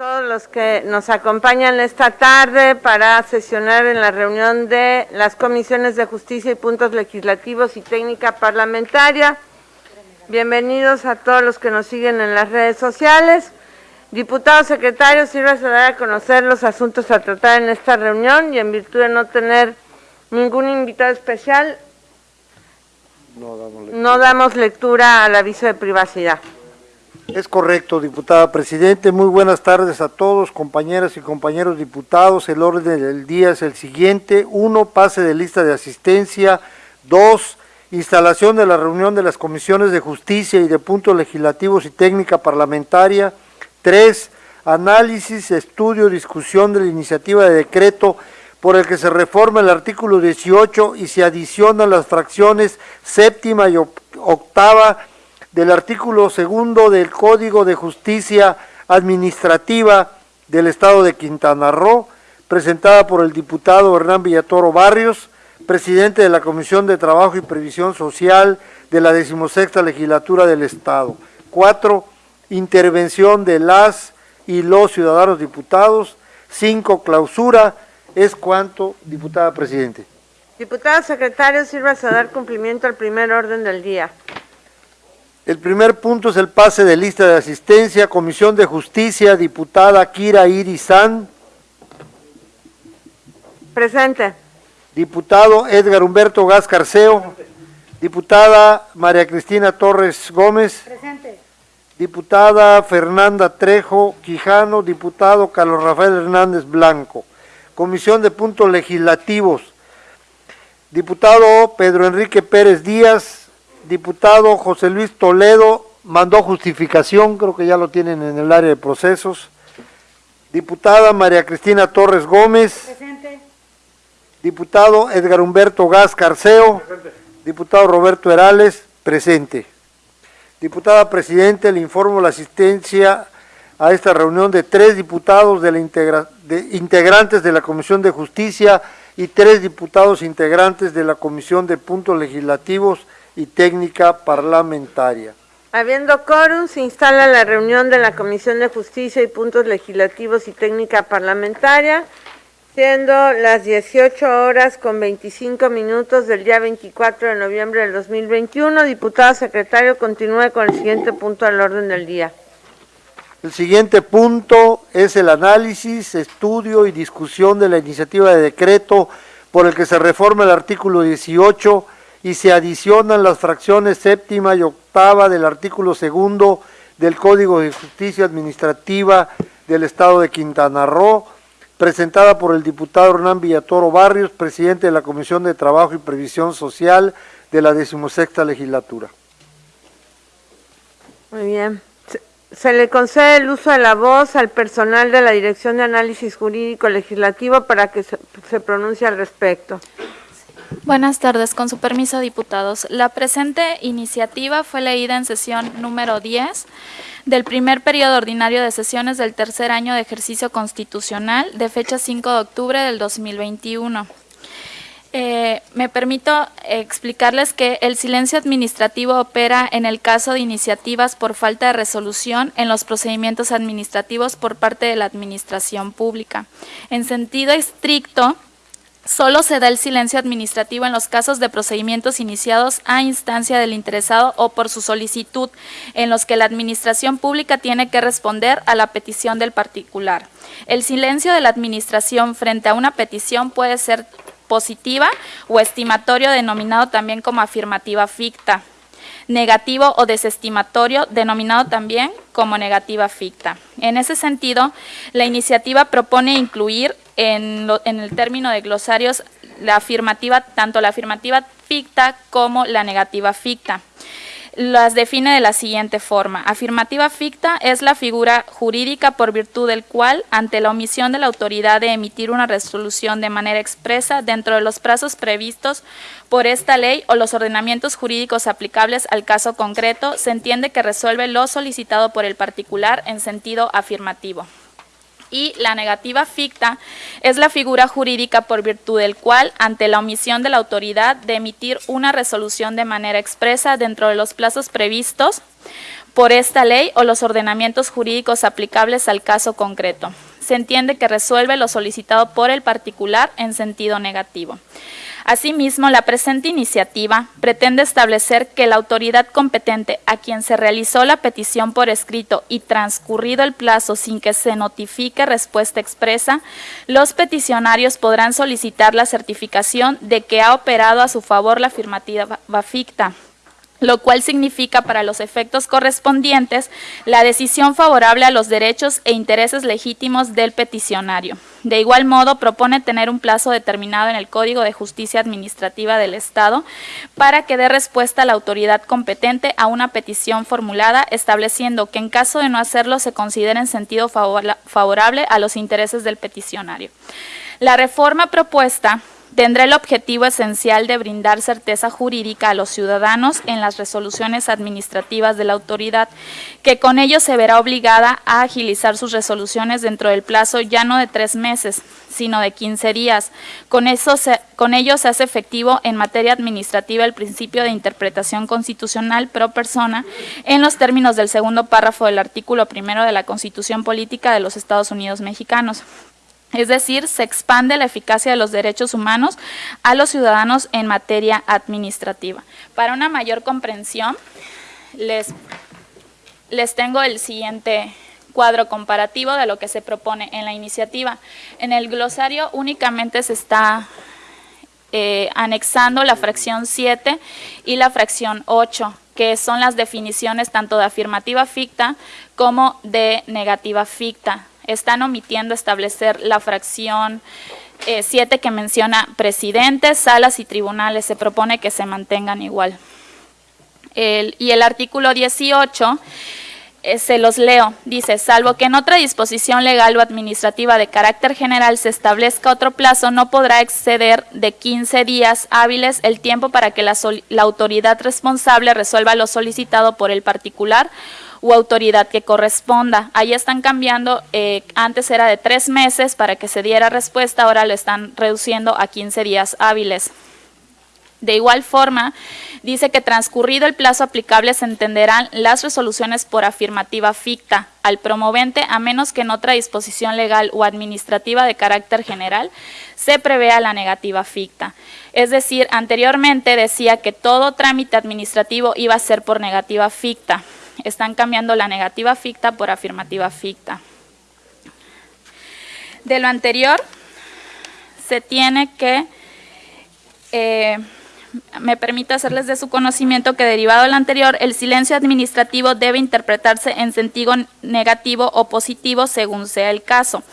todos los que nos acompañan esta tarde para sesionar en la reunión de las comisiones de justicia y puntos legislativos y técnica parlamentaria. Bienvenidos a todos los que nos siguen en las redes sociales. Diputados secretarios, sirva a dar a conocer los asuntos a tratar en esta reunión y en virtud de no tener ningún invitado especial, no damos lectura, no damos lectura al aviso de privacidad. Es correcto, diputada Presidente. Muy buenas tardes a todos, compañeras y compañeros diputados. El orden del día es el siguiente. Uno, pase de lista de asistencia. Dos, instalación de la reunión de las comisiones de justicia y de puntos legislativos y técnica parlamentaria. Tres, análisis, estudio, discusión de la iniciativa de decreto por el que se reforma el artículo 18 y se adicionan las fracciones séptima y octava del artículo segundo del Código de Justicia Administrativa del Estado de Quintana Roo, presentada por el diputado Hernán Villatoro Barrios, presidente de la Comisión de Trabajo y Previsión Social de la decimosexta legislatura del Estado. Cuatro, intervención de las y los ciudadanos diputados. Cinco, clausura. Es cuanto, diputada Presidente. Diputado secretario, sirva a dar cumplimiento al primer orden del día. El primer punto es el pase de lista de asistencia, Comisión de Justicia, diputada Kira Irizán. Presente. Diputado Edgar Humberto Gas Carceo. Diputada María Cristina Torres Gómez. Presente. Diputada Fernanda Trejo Quijano. Diputado Carlos Rafael Hernández Blanco. Comisión de Puntos Legislativos. Diputado Pedro Enrique Pérez Díaz, diputado José Luis Toledo mandó justificación, creo que ya lo tienen en el área de procesos. Diputada María Cristina Torres Gómez. Presente. Diputado Edgar Humberto Gas Carceo. Presente. Diputado Roberto Herales, presente. Diputada Presidente, le informo la asistencia a esta reunión de tres diputados de la de, integrantes de la Comisión de Justicia y tres diputados integrantes de la Comisión de Puntos Legislativos y técnica parlamentaria. Habiendo quórum, se instala la reunión de la Comisión de Justicia y Puntos Legislativos y Técnica Parlamentaria, siendo las 18 horas con 25 minutos del día 24 de noviembre del 2021. Diputado secretario, continúe con el siguiente punto del orden del día. El siguiente punto es el análisis, estudio y discusión de la iniciativa de decreto por el que se reforma el artículo 18 y se adicionan las fracciones séptima y octava del artículo segundo del Código de Justicia Administrativa del Estado de Quintana Roo, presentada por el diputado Hernán Villatoro Barrios, presidente de la Comisión de Trabajo y Previsión Social de la decimosexta legislatura. Muy bien. Se le concede el uso de la voz al personal de la Dirección de Análisis Jurídico Legislativo para que se, pronuncie al respecto. Buenas tardes, con su permiso, diputados. La presente iniciativa fue leída en sesión número 10 del primer periodo ordinario de sesiones del tercer año de ejercicio constitucional de fecha 5 de octubre del 2021. Eh, me permito explicarles que el silencio administrativo opera en el caso de iniciativas por falta de resolución en los procedimientos administrativos por parte de la administración pública. En sentido estricto, Solo se da el silencio administrativo en los casos de procedimientos iniciados a instancia del interesado o por su solicitud, en los que la administración pública tiene que responder a la petición del particular. El silencio de la administración frente a una petición puede ser positiva o estimatorio denominado también como afirmativa ficta, negativo o desestimatorio denominado también como negativa ficta. En ese sentido, la iniciativa propone incluir en, el término de glosarios la afirmativa, tanto la afirmativa ficta como la negativa ficta. Las define de la siguiente forma. Afirmativa ficta es la figura jurídica por virtud del cual, ante la omisión de la autoridad de emitir una resolución de manera expresa dentro de los plazos previstos por esta ley o los ordenamientos jurídicos aplicables al caso concreto, se entiende que resuelve lo solicitado por el particular en sentido afirmativo y la negativa ficta es la figura jurídica por virtud del cual, ante la omisión de la autoridad de emitir una resolución de manera expresa dentro de los plazos previstos por esta ley o los ordenamientos jurídicos aplicables al caso concreto. Se entiende que resuelve lo solicitado por el particular en sentido negativo. Asimismo, la presente iniciativa pretende establecer que la autoridad competente a quien se realizó la petición por escrito y transcurrido el plazo sin que se notifique respuesta expresa, los peticionarios podrán solicitar la certificación de que ha operado a su favor la afirmativa ficta lo cual significa para los efectos correspondientes la decisión favorable a los derechos e intereses legítimos del peticionario. De igual modo, propone tener un plazo determinado en el Código de Justicia Administrativa del Estado para que dé respuesta la autoridad competente a una petición formulada, estableciendo que en caso de no hacerlo se considere en sentido favorable a los intereses del peticionario. La reforma propuesta tendrá el objetivo esencial de brindar certeza jurídica a los ciudadanos en las resoluciones administrativas de la autoridad, que con ello se verá obligada a agilizar sus resoluciones dentro del plazo ya no de tres meses, sino de 15 días. Con, eso con ello se hace efectivo en materia administrativa el principio de interpretación constitucional pro persona en los términos del segundo párrafo del artículo primero de la Constitución Política de los Estados Unidos Mexicanos. Es decir, se expande la eficacia de los derechos humanos a los ciudadanos en materia administrativa. Para una mayor comprensión, les, les tengo el siguiente cuadro comparativo de lo que se propone en la iniciativa. En el glosario únicamente se está eh, anexando la fracción 7 y la fracción 8, que son las definiciones tanto de afirmativa ficta como de negativa ficta están omitiendo establecer la fracción 7 eh, que menciona presidentes, salas y tribunales. Se propone que se mantengan igual. y el artículo 18 eh, se los leo, dice, salvo que en otra disposición legal o administrativa de carácter general se establezca otro plazo, no podrá exceder de 15 días hábiles el tiempo para que la, la autoridad responsable resuelva lo solicitado por el particular u autoridad que corresponda. Ahí están cambiando, eh, antes era de tres meses para que se diera respuesta, ahora lo están reduciendo a 15 días hábiles. De igual forma, dice que transcurrido el plazo aplicable se entenderán las resoluciones por afirmativa ficta al promovente a menos que en otra disposición legal o administrativa de carácter general se prevea la negativa ficta. Es decir, anteriormente decía que todo trámite administrativo iba a ser por negativa ficta están cambiando la negativa ficta por afirmativa ficta. De lo anterior, se tiene que, eh, me permite hacerles de su conocimiento que derivado del anterior, el silencio administrativo debe interpretarse en sentido negativo o positivo según sea el caso.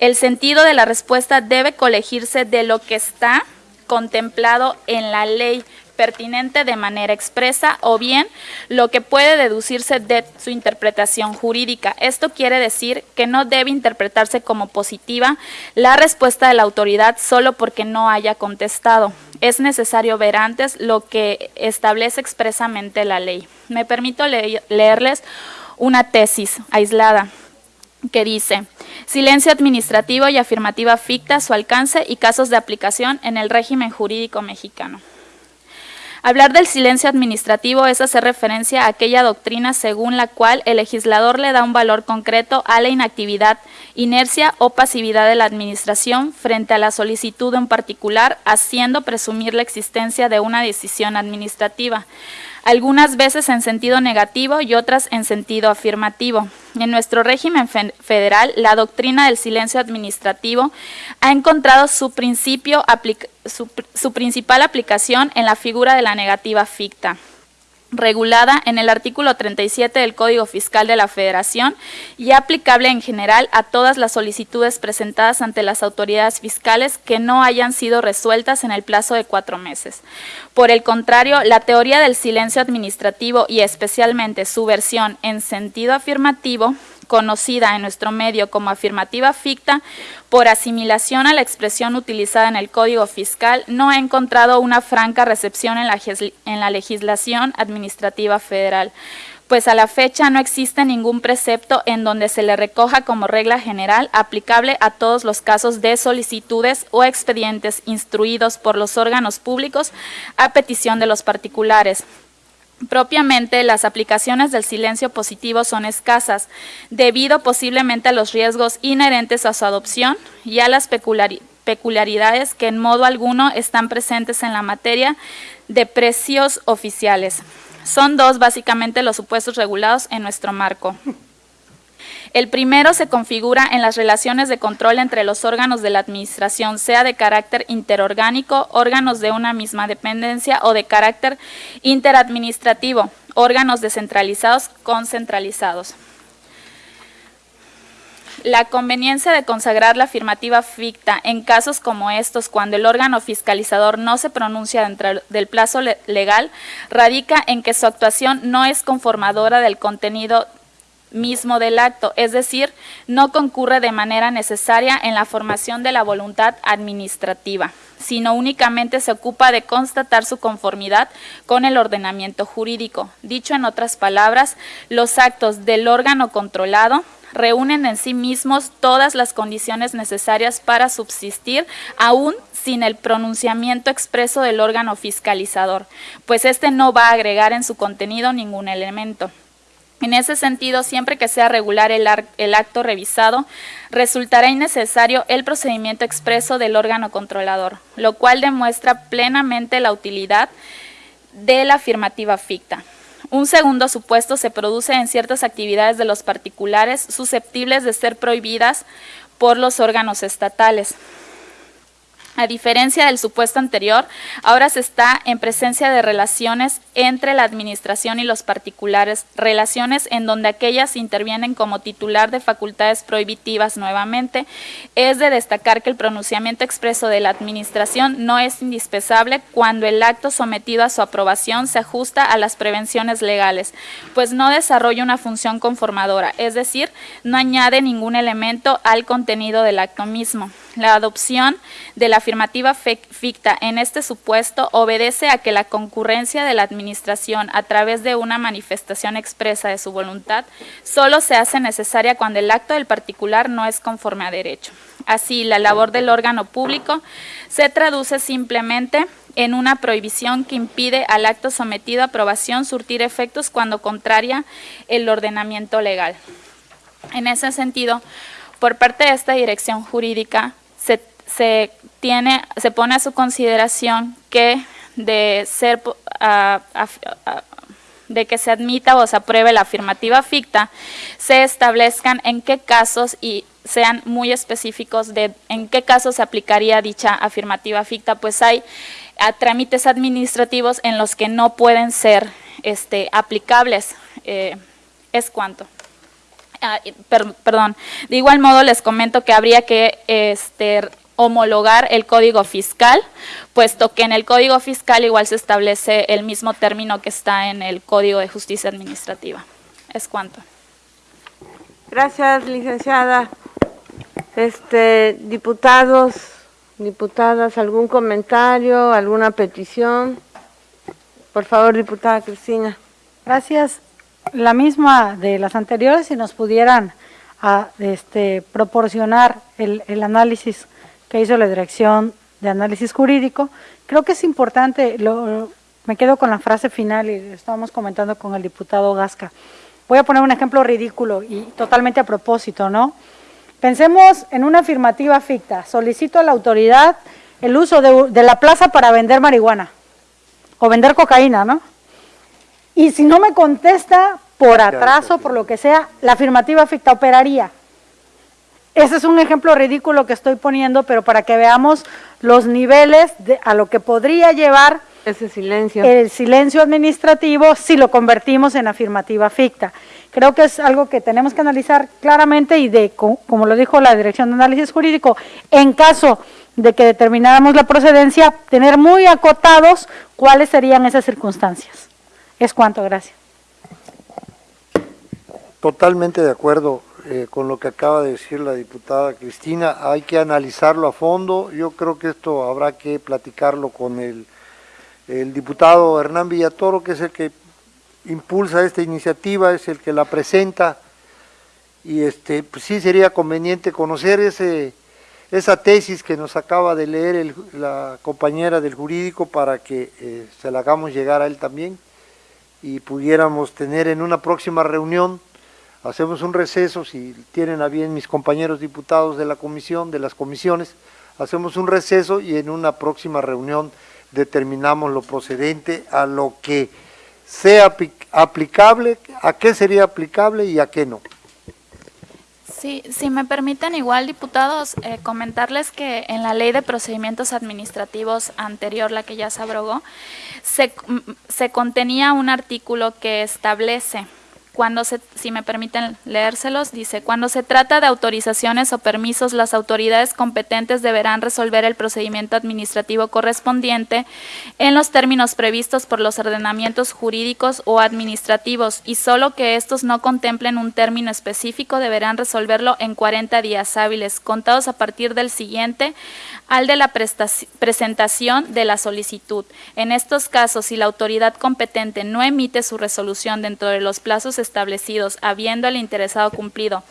El sentido de la respuesta debe colegirse de lo que está contemplado en la ley, pertinente de manera expresa o bien lo que puede deducirse de su interpretación jurídica. Esto quiere decir que no debe interpretarse como positiva la respuesta de la autoridad solo porque no haya contestado. Es necesario ver antes lo que establece expresamente la ley. Me permito leerles una tesis aislada que dice, silencio administrativo y afirmativa ficta, su alcance y casos de aplicación en el régimen jurídico mexicano. Hablar del silencio administrativo es hacer referencia a aquella doctrina según la cual el legislador le da un valor concreto a la inactividad, inercia o pasividad de la administración frente a la solicitud en particular, haciendo presumir la existencia de una decisión administrativa algunas veces en sentido negativo y otras en sentido afirmativo. En nuestro régimen federal, la doctrina del silencio administrativo ha encontrado su, principio, su, su principal aplicación en la figura de la negativa ficta regulada en el artículo 37 del Código Fiscal de la Federación y aplicable en general a todas las solicitudes presentadas ante las autoridades fiscales que no hayan sido resueltas en el plazo de cuatro meses. Por el contrario, la teoría del silencio administrativo y especialmente su versión en sentido afirmativo conocida en nuestro medio como afirmativa ficta, por asimilación a la expresión utilizada en el Código Fiscal, no ha encontrado una franca recepción en la, en la legislación administrativa federal pues a la fecha no existe ningún precepto en donde se le recoja como regla general aplicable a todos los casos de solicitudes o expedientes instruidos por los órganos públicos a petición de los particulares, Propiamente, las aplicaciones del silencio positivo son escasas, debido posiblemente a los riesgos inherentes a su adopción y a las peculiaridades que en modo alguno están presentes en la materia de precios oficiales. Son dos básicamente los supuestos regulados en nuestro marco. El primero se configura en las relaciones de control entre los órganos de la administración, sea de carácter interorgánico, órganos de una misma dependencia o de carácter interadministrativo, órganos descentralizados concentralizados. La conveniencia de consagrar la afirmativa ficta en casos como estos, cuando el órgano fiscalizador no se pronuncia dentro del plazo legal, radica en que su actuación no es conformadora del contenido mismo del acto, es decir, no concurre de manera necesaria en la formación de la voluntad administrativa, sino únicamente se ocupa de constatar su conformidad con el ordenamiento jurídico. Dicho en otras palabras, los actos del órgano controlado reúnen en sí mismos todas las condiciones necesarias para subsistir, aún sin el pronunciamiento expreso del órgano fiscalizador, pues éste no va a agregar en su contenido ningún elemento. En ese sentido, siempre que sea regular el, acto revisado, resultará innecesario el procedimiento expreso del órgano controlador, lo cual demuestra plenamente la utilidad de la afirmativa ficta. Un segundo supuesto se produce en ciertas actividades de los particulares susceptibles de ser prohibidas por los órganos estatales. A diferencia del supuesto anterior, ahora se está en presencia de relaciones entre la administración y los particulares, relaciones en donde aquellas intervienen como titular de facultades prohibitivas nuevamente. Es de destacar que el pronunciamiento expreso de la administración no es indispensable cuando el acto sometido a su aprobación se ajusta a las prevenciones legales, pues no desarrolla una función conformadora, es decir, no añade ningún elemento al contenido del acto mismo. La adopción de la afirmativa ficta en este supuesto obedece a que la concurrencia de la Administración a través de una manifestación expresa de su voluntad solo se hace necesaria cuando el acto del particular no es conforme a derecho. Así, la labor del órgano público se traduce simplemente en una prohibición que impide al acto sometido a aprobación surtir efectos cuando contraria el ordenamiento legal. En ese sentido, por parte de esta dirección jurídica, se, tiene, se pone a su consideración que de ser de que se admita o se apruebe la afirmativa ficta, se establezcan en qué casos y sean muy específicos de en qué casos se aplicaría dicha afirmativa ficta, pues hay trámites administrativos en los que no pueden ser este, aplicables. Eh, ¿Es cuánto? Ah, perdón, de igual modo les comento que habría que este, homologar el código fiscal, puesto que en el código fiscal igual se establece el mismo término que está en el código de justicia administrativa. Es cuanto. Gracias, licenciada. Este, diputados, diputadas, ¿algún comentario, alguna petición? Por favor, diputada Cristina. Gracias la misma de las anteriores, si nos pudieran a, este, proporcionar el, el, análisis que hizo la Dirección de Análisis Jurídico. Creo que es importante, lo, me quedo con la frase final y estábamos comentando con el diputado Gasca. Voy a poner un ejemplo ridículo y totalmente a propósito, ¿no? Pensemos en una afirmativa ficta. Solicito a la autoridad el uso de, de la plaza para vender marihuana o vender cocaína, ¿no? Y si no me contesta por atraso, por lo que sea, la afirmativa ficta operaría. Ese es un ejemplo ridículo que estoy poniendo, pero para que veamos los niveles de, a lo que podría llevar ese silencio. el silencio administrativo si lo convertimos en afirmativa ficta. Creo que es algo que tenemos que analizar claramente y de, como lo dijo la Dirección de Análisis Jurídico, en caso de que determináramos la procedencia, tener muy acotados cuáles serían esas circunstancias. Es cuanto, gracias. Totalmente de acuerdo eh, con lo que acaba de decir la diputada Cristina, hay que analizarlo a fondo, yo creo que esto habrá que platicarlo con el, diputado Hernán Villatoro, que es el que impulsa esta iniciativa, es el que la presenta, y este, pues sí sería conveniente conocer ese, esa tesis que nos acaba de leer la compañera del jurídico para que eh, se la hagamos llegar a él también y pudiéramos tener en una próxima reunión, hacemos un receso, si tienen a bien mis compañeros diputados de la comisión, de las comisiones, hacemos un receso y en una próxima reunión determinamos lo procedente a lo que sea aplicable, a qué sería aplicable y a qué no. Sí, si me permiten igual, diputados, eh, comentarles que en la ley de procedimientos administrativos anterior, la que ya se abrogó, se, se contenía un artículo que establece cuando se, si me permiten leérselos, dice, cuando se trata de autorizaciones o permisos, las autoridades competentes deberán resolver el procedimiento administrativo correspondiente en los términos previstos por los ordenamientos jurídicos o administrativos y solo que estos no contemplen un término específico deberán resolverlo en 40 días hábiles, contados a partir del siguiente al de la presentación de la solicitud. En estos casos, si la autoridad competente no emite su resolución dentro de los plazos establecidos, habiendo el interesado cumplido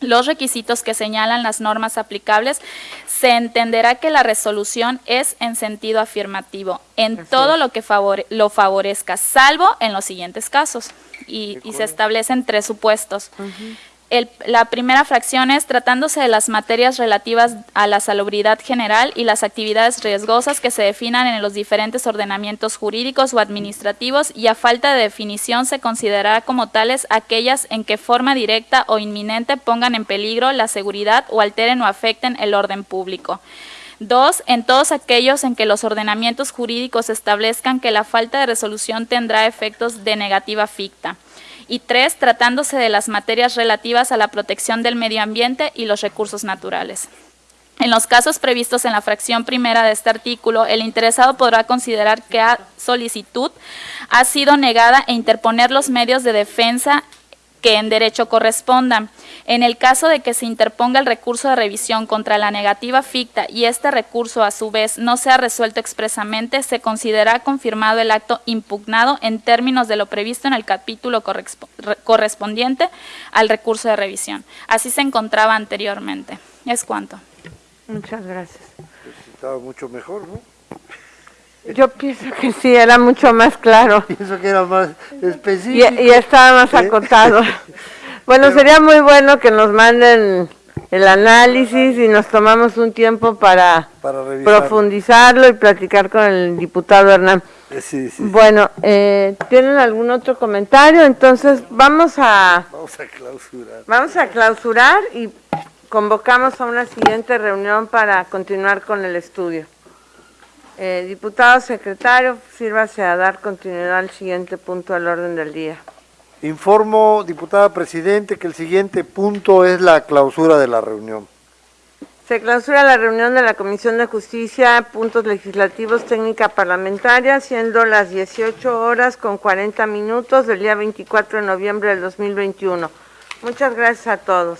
los requisitos que señalan las normas aplicables, se entenderá que la resolución es en sentido afirmativo, en todo lo que lo favorezca, salvo en los siguientes casos. Y, se establecen tres supuestos la primera fracción es tratándose de las materias relativas a la salubridad general y las actividades riesgosas que se definan en los diferentes ordenamientos jurídicos o administrativos y a falta de definición se considerará como tales aquellas en que forma directa o inminente pongan en peligro la seguridad o alteren o afecten el orden público. Dos, en todos aquellos en que los ordenamientos jurídicos establezcan que la falta de resolución tendrá efectos de negativa ficta y tres, tratándose de las materias relativas a la protección del medio ambiente y los recursos naturales. En los casos previstos en la fracción primera de este artículo, el interesado podrá considerar que a solicitud ha sido negada e interponer los medios de defensa que en derecho correspondan. En el caso de que se interponga el recurso de revisión contra la negativa ficta y este recurso a su vez no sea resuelto expresamente, se considera confirmado el acto impugnado en términos de lo previsto en el capítulo correspondiente al recurso de revisión. Así se encontraba anteriormente. Es cuanto. Muchas gracias. Estaba mucho mejor, ¿no? Yo pienso que sí, era mucho más claro. Pienso que era más específico. Y, estaba más acotado. bueno, sería muy bueno que nos manden el análisis y nos tomamos un tiempo para, profundizarlo y platicar con el diputado Hernán. Eh, sí, sí. Bueno, eh, ¿tienen algún otro comentario? Entonces vamos a... Vamos a clausurar. Vamos a clausurar y convocamos a una siguiente reunión para continuar con el estudio. Eh, diputado secretario, sírvase a dar continuidad al siguiente punto del orden del día. Informo, diputada presidente, que el siguiente punto es la clausura de la reunión. Se clausura la reunión de la Comisión de Justicia, puntos legislativos, técnica parlamentaria, siendo las 18 horas con 40 minutos del día 24 de noviembre del 2021. Muchas gracias a todos.